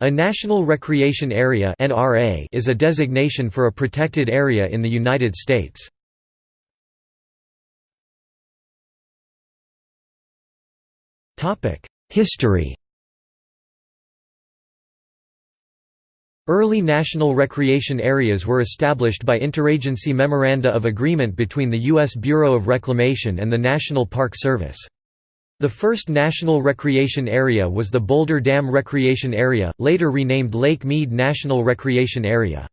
A National Recreation Area is a designation for a protected area in the United States. History Early national recreation areas were established by interagency memoranda of agreement between the U.S. Bureau of Reclamation and the National Park Service. The first national recreation area was the Boulder Dam Recreation Area, later renamed Lake Mead National Recreation Area.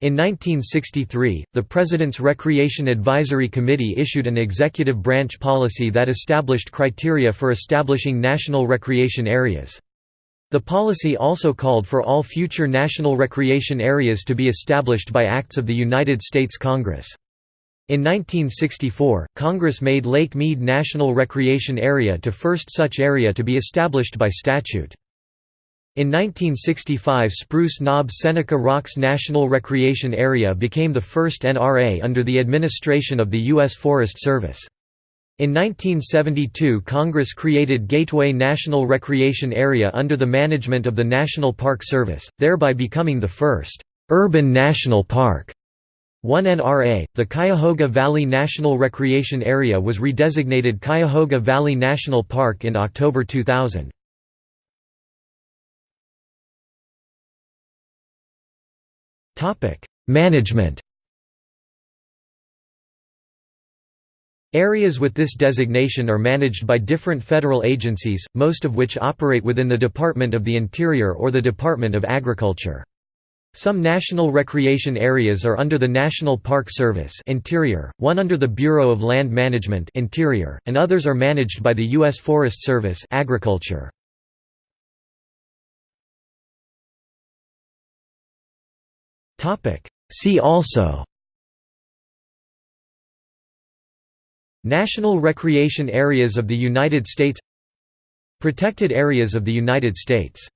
In 1963, the President's Recreation Advisory Committee issued an executive branch policy that established criteria for establishing national recreation areas. The policy also called for all future national recreation areas to be established by acts of the United States Congress. In 1964, Congress made Lake Mead National Recreation Area to first such area to be established by statute. In 1965 Spruce Knob Seneca Rocks National Recreation Area became the first NRA under the administration of the U.S. Forest Service. In 1972 Congress created Gateway National Recreation Area under the management of the National Park Service, thereby becoming the first «urban national park» 1 NRA, the Cuyahoga Valley National Recreation Area was redesignated Cuyahoga Valley National Park in October 2000. Management Areas with this designation are managed by different federal agencies, most of which operate within the Department of the Interior or the Department of Agriculture. Some national recreation areas are under the National Park Service Interior, one under the Bureau of Land Management Interior, and others are managed by the U.S. Forest Service Agriculture. See also National Recreation Areas of the United States Protected Areas of the United States